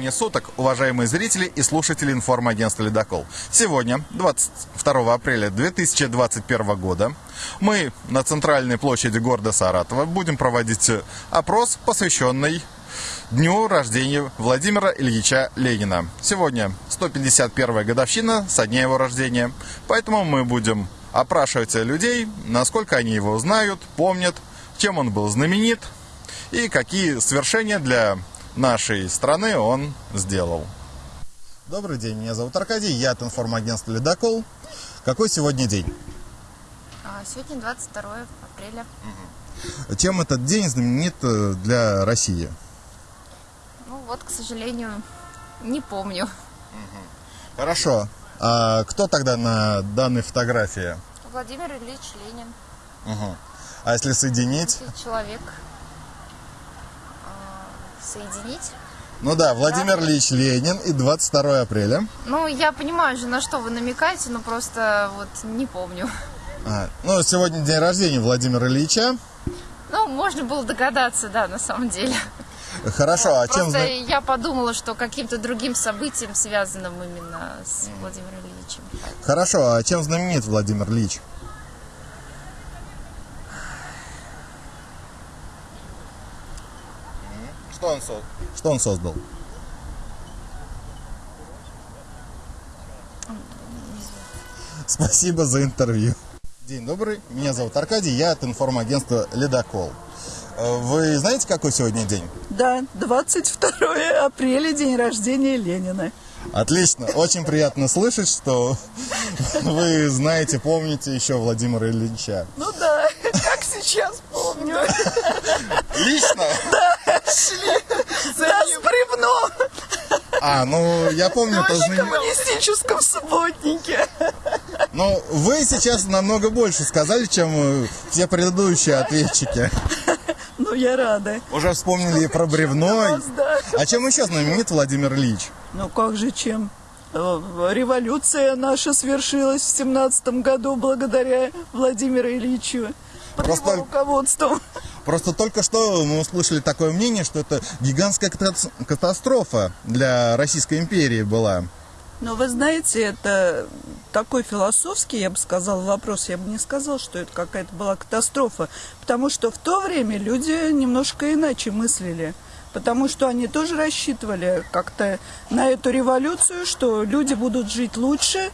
Времени суток, уважаемые зрители и слушатели информагентства «Ледокол». Сегодня, 22 апреля 2021 года, мы на центральной площади города Саратова будем проводить опрос, посвященный дню рождения Владимира Ильича Ленина. Сегодня 151 годовщина со дня его рождения, поэтому мы будем опрашивать людей, насколько они его знают, помнят, чем он был знаменит и какие свершения для нашей страны он сделал. Добрый день, меня зовут Аркадий, я от информагентства «Ледокол». Какой сегодня день? А, Сегодня 22 апреля. Чем этот день знаменит э, для России? Ну вот, к сожалению, не помню. Хорошо. А кто тогда на данной фотографии? Владимир Ильич Ленин. Мгм. А если соединить? Человек соединить. Ну да, Владимир Ильич Ленин и 22 апреля. Ну, я понимаю же, на что вы намекаете, но просто вот не помню. А, ну, сегодня день рождения Владимира Ильича. Ну, можно было догадаться, да, на самом деле. Хорошо, а чем... Просто я подумала, что каким-то другим событием, связанным именно с Владимиром Ильичем. Хорошо, а чем знаменит Владимир Ильич? Что он, Что он создал? Спасибо за интервью. День добрый, меня зовут Аркадий, я от информагентства «Ледокол». Э, Вы знаете, какой сегодня день? Да, 22 апреля, день рождения Ленина. Отлично, очень приятно слышать, что вы знаете, помните еще Владимира Ильича. Ну да, как сейчас помню. Лично? Да, с бревном А, ну, я помню, в знамен- коммунистическом субботнике. Но вы сейчас намного больше сказали, чем э, все предыдущие ответчики. Ну, я рада. Уже вспомнили и про бревно. Раз, да. А чем еще знаменит Владимир Ильич? Ну, как же чем? Э, Революция наша свершилась в семнадцатом году благодаря Владимиру Ильичу. Под Просто- его руководством. Просто только что мы услышали такое мнение, что это гигантская ката- катастрофа для Российской империи была. Но вы знаете, это такой философский, я бы сказала, вопрос. Я бы не сказала, что это какая-то была катастрофа. Потому что в то время люди немножко иначе мыслили. Потому что они тоже рассчитывали как-то на эту революцию, что люди будут жить лучше.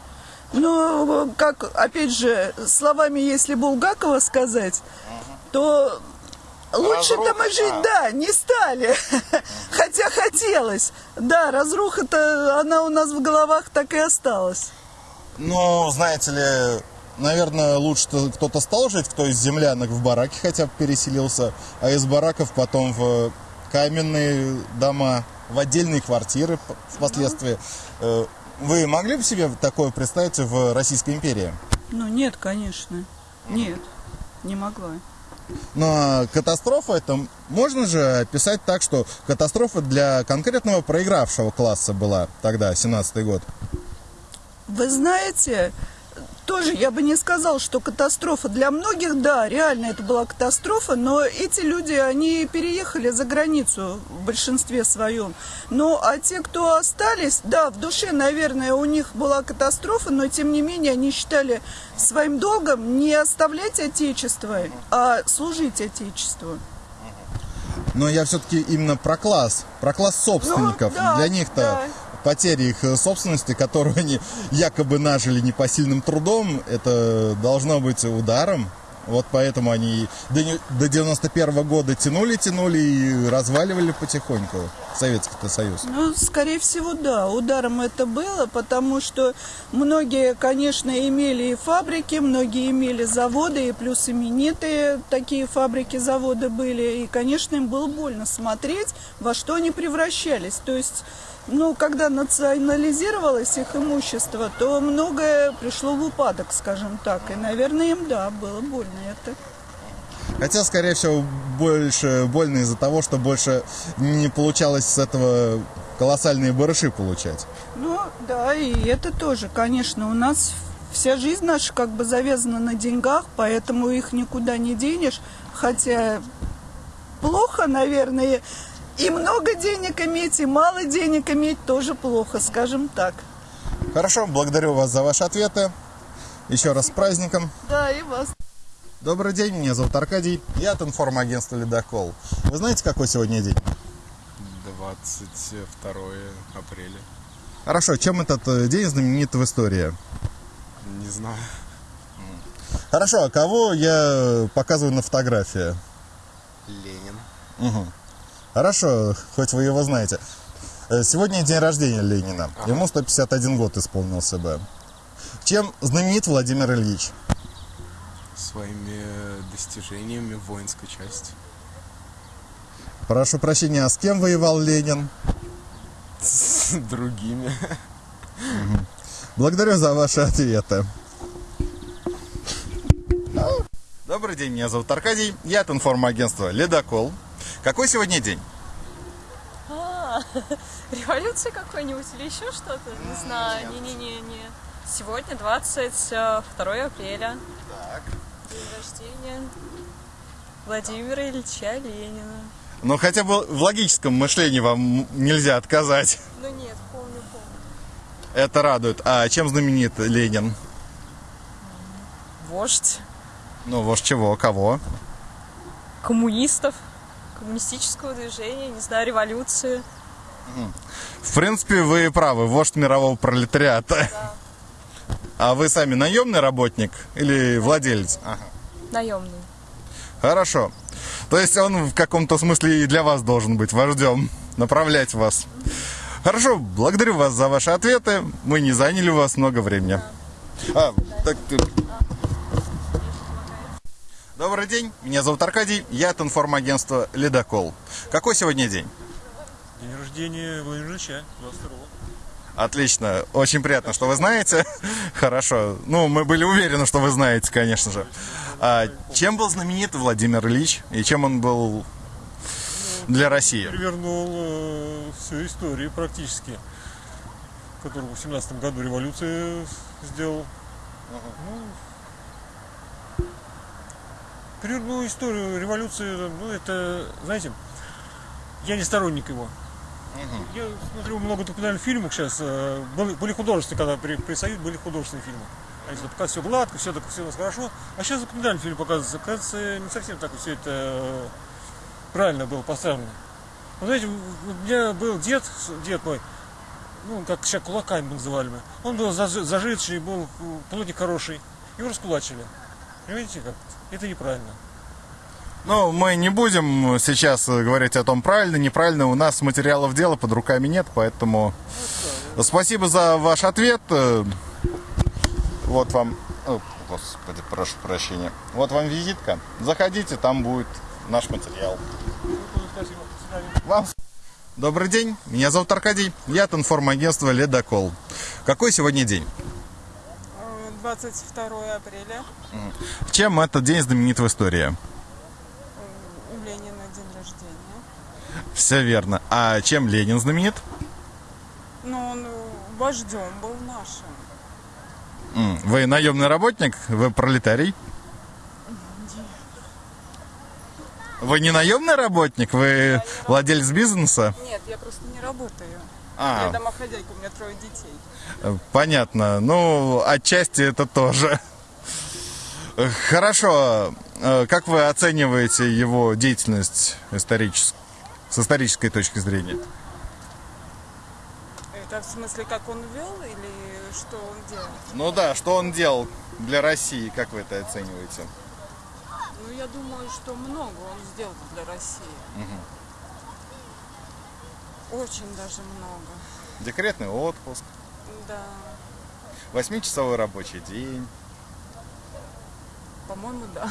Но, как, опять же, словами, если Булгакова сказать, то лучше-то мы жить, да, не стали. Хотя хотелось. Да, разруха-то, она у нас в головах так и осталась. Но, знаете ли, наверное, лучше кто-то стал жить, кто из землянок в бараке хотя бы переселился, а из бараков потом в каменные дома, в отдельные квартиры впоследствии. Э, Вы могли бы себе такое представить в Российской империи? Ну, нет, конечно. Нет, не могла. Но катастрофа это можно же описать так, что катастрофа для конкретного проигравшего класса была тогда, 17-й год. Вы знаете, тоже я бы не сказал, что катастрофа для многих, да, реально это была катастрофа, но эти люди, они переехали за границу в большинстве своем. Ну, а те, кто остались, да, в душе, наверное, у них была катастрофа, но тем не менее они считали своим долгом не оставлять Отечество, а служить Отечеству. Но я все-таки именно про класс, про класс собственников. Ну, да, Для них-то да. Потеря их э, собственности, которую они якобы нажили непосильным трудом, это должно быть ударом. Вот поэтому они до, не- до 91 года тянули, тянули и разваливали потихоньку Советский-то Союз. Ну, скорее всего, да, ударом это было, потому что многие, конечно, имели и фабрики, многие имели заводы, и плюс именитые такие фабрики, заводы были, и, конечно, им было больно смотреть, во что они превращались. То есть, ну, когда национализировалось их имущество, то многое пришло в упадок, скажем так, и, наверное, им, да, было больно это. Хотя, скорее всего, больше больно из-за того, что больше не получалось с этого колоссальные барыши получать. Ну, да, и это тоже, конечно, у нас вся жизнь наша как бы завязана на деньгах, поэтому их никуда не денешь. Хотя плохо, наверное, И много денег иметь, и мало денег иметь тоже плохо, скажем так. Хорошо, благодарю вас за ваши ответы. Еще раз с праздником. Да, и вас. Добрый день, меня зовут Аркадий. Я от информагентства «Ледокол». Вы знаете, какой сегодня день? 22 апреля. Хорошо, чем этот э, день знаменит в истории? Не знаю. Хорошо, а кого я показываю на фотографии? Ленин. Мгм. Хорошо, хоть вы его знаете. Э, Сегодня день рождения Ленина. Ему 151 год исполнился бы. Чем знаменит Владимир Ильич? Своими достижениями в воинской части. Прошу прощения, а с кем воевал Ленин? С другими. Благодарю за ваши ответы. Добрый день, меня зовут Аркадий. Я от информагентства «Ледокол». Какой сегодня день? А, революция какой-нибудь или еще что-то? Не знаю, не-не-не-не. Сегодня 22 апреля. Так. Рождения Владимира Ильича Ленина. Ну, хотя бы в логическом мышлении вам нельзя отказать. Ну нет, помню, помню. Это радует. А чем знаменит Ленин? Вождь Ну, вождь чего? Кого? коммунистов, коммунистического движения, не знаю, революции. В принципе, вы правы. Вождь мирового пролетариата. А вы сами наемный работник или владелец? Ага. Наемный. Хорошо. То есть он в каком-то смысле и для вас должен быть вождем, направлять вас. Хорошо, благодарю вас за ваши ответы. Мы не заняли у вас много времени. А, так, ты- Добрый день, меня зовут Аркадий, я от информагентства «Ледокол». Какой сегодня день? День рождения Владимира Ильича, 22 Отлично, очень приятно, что вы знаете. Хорошо, ну мы были уверены, что вы знаете, конечно же. А чем был знаменит Владимир Ильич и чем он был для России? Перевернул э, всю историю практически, который в 17 году революцию сделал. Ну, перевернул историю революции, ну это, знаете, я не сторонник его. Я смотрю много документальных фильмов сейчас. э, Были, были художественные, когда при, при Союзе были художественные фильмы. Они что, пока все гладко, все все у нас хорошо. А сейчас документальный фильм показывается. Кажется, не совсем так все это э, правильно было поставлено. Вы знаете, у меня был дед, дед мой, ну, как сейчас кулаками называли мы. Он был заж- зажиточный, был э, плотник хороший. Его раскулачили. Понимаете как? Это неправильно. Ну, мы не будем сейчас говорить о том, правильно, неправильно. У нас материалов дела под руками нет, поэтому спасибо за ваш ответ. Вот вам... О, Господи, прошу прощения. Вот вам визитка. Заходите, там будет наш материал. Вам. Добрый день, меня зовут Аркадий, я от информагентства «Ледокол». Какой сегодня день? 22 апреля. Чем этот день знаменит в истории? У Ленина день рождения. Все верно. А чем Ленин знаменит? Но он вождем был нашим. Вы наемный работник? Вы пролетарий? Вы не наемный работник? Вы владелец бизнеса? Нет, я просто не работаю. А, Я домохозяйка, у меня трое детей. э, понятно. Ну, отчасти это тоже. Хорошо. Э, Как вы оцениваете его деятельность исторически, с исторической точки зрения? Это в смысле, как он вел или что он делал? Ну да, что он делал для России, как вы это оцениваете? Ну, я думаю, что много он сделал для России. Очень даже много. Декретный отпуск, Да. восьмичасовой рабочий день. По-моему, да.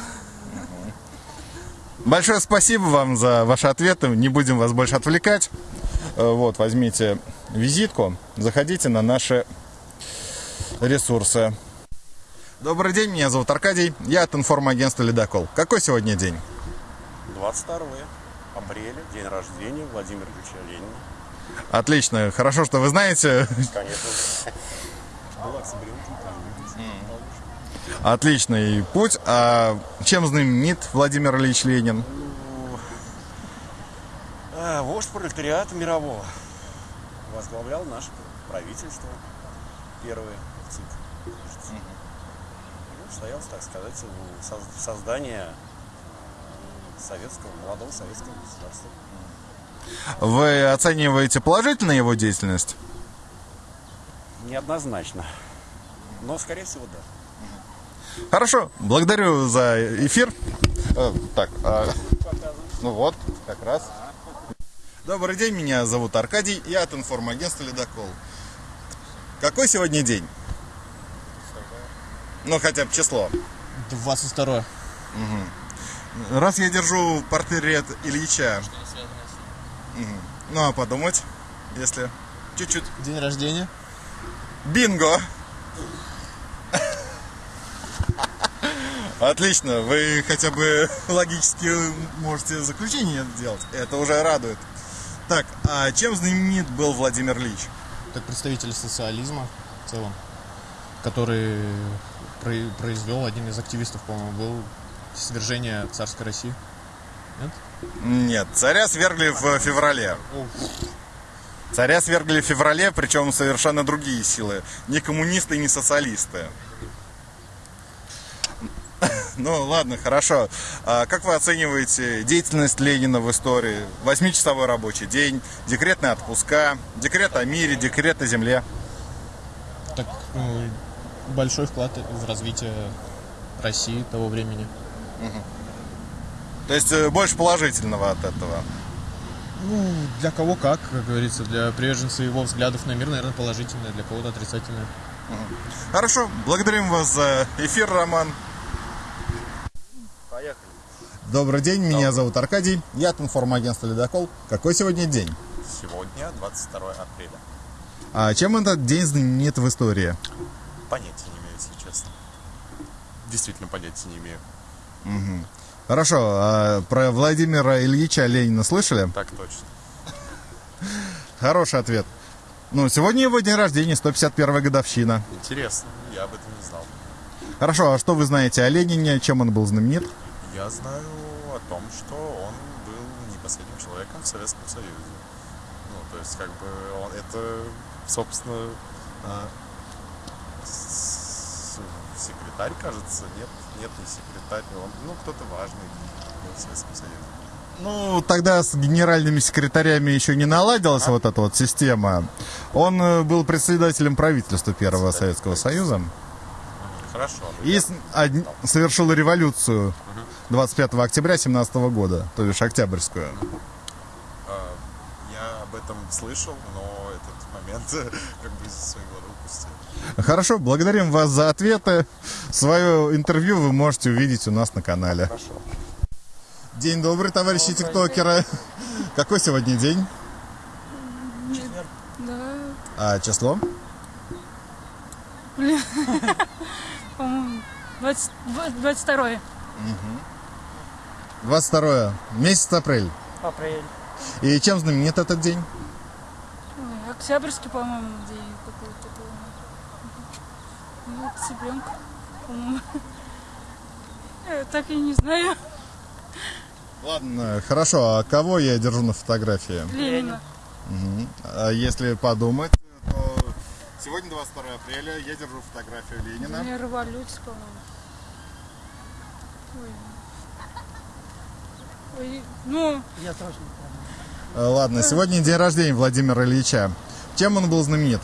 Большое спасибо вам за ваши ответы. Не будем вас больше отвлекать. Э, Вот, возьмите визитку, заходите на наши ресурсы. Добрый день, меня зовут Аркадий, я от информагентства «Ледокол». Какой сегодня день? 22 апреля, день рождения Владимира Ильича Ленина. Отлично, хорошо, что вы знаете. Конечно. Отличный путь. А чем знаменит Владимир Ильич Ленин? А, вождь пролетариата мирового. Возглавлял наше правительство первое в ЦИК. Ну, стоял, так сказать, у соз- создания э, советского, молодого советского государства. Вы оцениваете положительно его деятельность? Неоднозначно. Но, скорее всего, да. Хорошо, благодарю за эфир. Э, так, а, ну вот, как раз. Добрый день, меня зовут Аркадий, я от информагентства «Ледокол». Какой сегодня день? Ну, хотя бы число. 22 Раз я держу портрет Ильича. Мгм. Ну, а подумать, если чуть-чуть. День рождения. Бинго! Отлично, вы хотя бы логически можете заключение сделать. Это уже радует. Так, а чем знаменит был Владимир Ильич? Как представитель социализма в целом, который произвел один из активистов, по-моему, был свержение царской России. Нет? Нет, царя свергли в феврале. Царя свергли в феврале, причем совершенно другие силы. Не коммунисты, не социалисты. Ну, ладно, хорошо. А как вы оцениваете деятельность Ленина в истории? Восьмичасовой рабочий день, декретные отпуска, декрет о мире, декрет о земле. Так, ну, большой вклад в развитие России того времени. То есть э, больше положительного от этого. Ну, для кого как, как говорится, для приверженцев его взглядов на мир, наверное, положительное, для кого-то отрицательное. Хорошо, благодарим вас за эфир, Роман. Поехали. Добрый день, меня зовут Аркадий, я от информагентства «Ледокол». Какой сегодня день? Сегодня 22 апреля. А чем этот день знаменит в истории? Понятия не имею, если честно. Действительно понятия не имею. Хорошо, а про Владимира Ильича Ленина слышали? Так точно. Хороший ответ. Ну, сегодня его день рождения, 151 годовщина. Интересно, я об этом не знал. Хорошо, а что вы знаете о Ленине, чем он был знаменит? Я знаю о том, что он был не последним человеком в Советском Союзе. Ну, то есть, как бы, он, это, собственно, а, секретарь, кажется, нет, нет, не секретарь, он, ну, кто-то важный был в Советском Союзе. Ну, тогда с генеральными секретарями еще не наладилась вот эта вот система. Он э, был председателем правительства Первого Советского Союза. Хорошо. И с- од- совершил революцию 25 октября 17 года, то бишь Октябрьскую. А, Я об этом слышал, но этот момент как бы из своего Хорошо, благодарим вас за ответы. Свое интервью вы можете увидеть у нас на канале. Хорошо. День добрый, товарищи тиктокеры. Какой сегодня день? Да, А число? по-моему, 20 22 22 месяц апрель. апрель. И чем знаменит этот день? Октябрьский, по-моему, день какой-то был. Ну, цыпленка, по-моему. Я так и не знаю. Ладно, хорошо. А кого я держу на фотографии? Ленина. А если подумать, то сегодня 22 апреля, я держу фотографию Ленина. День революции, по-моему. Ой. Ой, ну, А, Ладно, сегодня день рождения Владимира Ильича. Чем он был знаменит?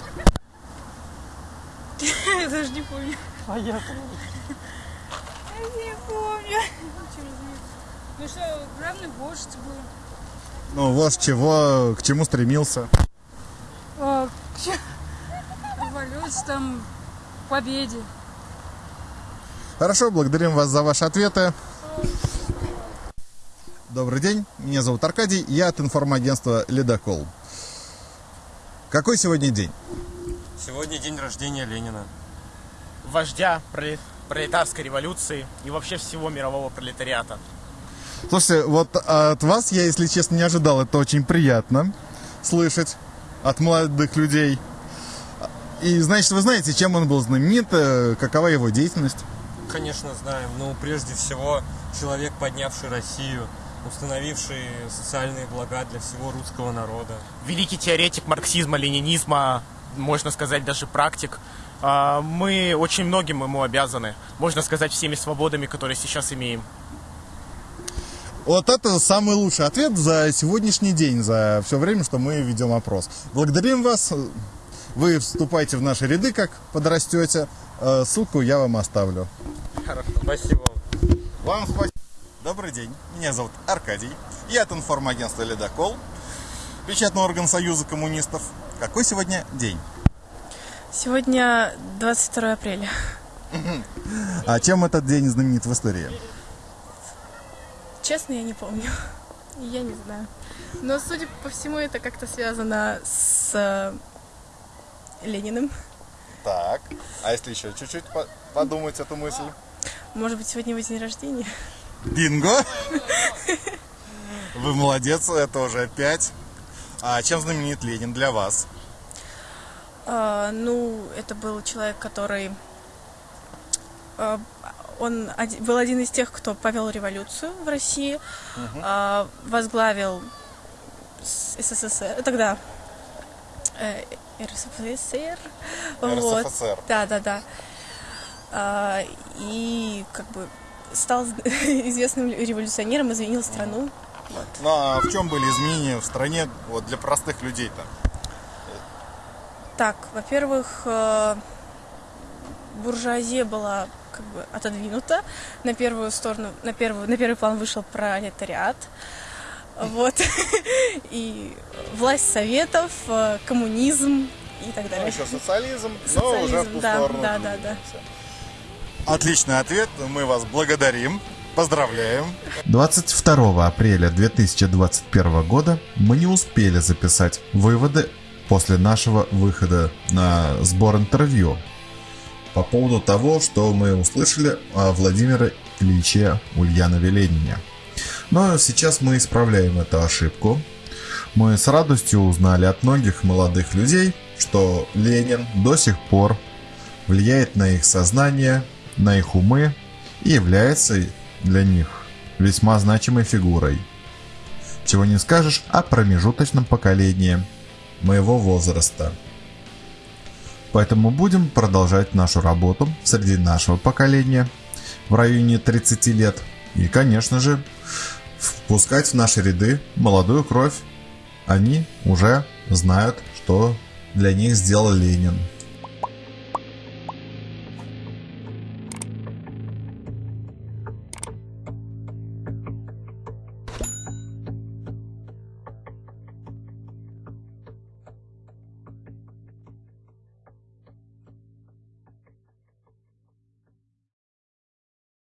я даже не помню. А я помню. Я не помню. Чем знаменит? Ну что, главный вождь был. Ну, вот чего, к чему стремился. А, к Революция там, к победе. Хорошо, благодарим вас за ваши ответы. Добрый день, меня зовут Аркадий, я от информагентства «Ледокол». Какой сегодня день? Сегодня день рождения Ленина. Вождя проле- пролетарской революции и вообще всего мирового пролетариата. Слушайте, вот от вас я, если честно, не ожидал. Это очень приятно слышать от молодых людей. И, значит, вы знаете, чем он был знаменит, э, какова его деятельность? Конечно, знаем. Ну, прежде всего, человек, поднявший Россию установивший социальные блага для всего русского народа. Великий теоретик марксизма, ленинизма, можно сказать, даже практик. А, Мы очень многим ему обязаны, можно сказать, всеми свободами, которые сейчас имеем. Вот это самый лучший ответ за сегодняшний день, за все время, что мы ведем опрос. Благодарим вас. Вы вступайте в наши ряды, как подрастете. Э, Ссылку я вам оставлю. Спасибо. Вам спасибо. Добрый день. Меня зовут Аркадий. Я от информагентства «Ледокол», печатный орган Союза коммунистов. Какой сегодня день? Сегодня 22 апреля. А чем этот день знаменит в истории? Честно, я не помню. Я не знаю. Но, судя по всему, это как-то связано с э, Лениным. Так. А если еще чуть-чуть по- подумать эту мысль? Может быть, сегодня его день рождения? Бинго! Вы молодец, это уже пять. А чем знаменит Ленин для вас? А, ну, это был человек, который... а, он был один из тех, кто повел революцию в России, а, возглавил СССР, тогда э, РСФСР. Вот. РСФСР. Да, да, да. А, и как бы стал известным революционером, изменил страну. Вот. Ну а в чем были изменения в стране вот, для простых людей-то? Так, во-первых, э, буржуазия была как бы отодвинута. На первую сторону, на первую, на первый план вышел пролетариат. Вот. И власть советов, э, коммунизм и так Ну, далее. еще социализм, но уже в Социализм, ту да, сторону. да, да, да. Отличный ответ, мы вас благодарим, поздравляем. 22 апреля 2021 года мы не успели записать выводы после нашего выхода на сбор интервью по поводу того, что мы услышали о Владимире Ильиче Ульянове Ленине. Но сейчас мы исправляем эту ошибку. Мы с радостью узнали от многих молодых людей, что Ленин до сих пор влияет на их сознание, на их умы и является для них весьма значимой фигурой. Чего не скажешь о промежуточном поколении моего возраста. Поэтому будем продолжать нашу работу среди нашего поколения в районе 30 лет и, конечно же, впускать в наши ряды молодую кровь. Они уже знают, что для них сделал Ленин.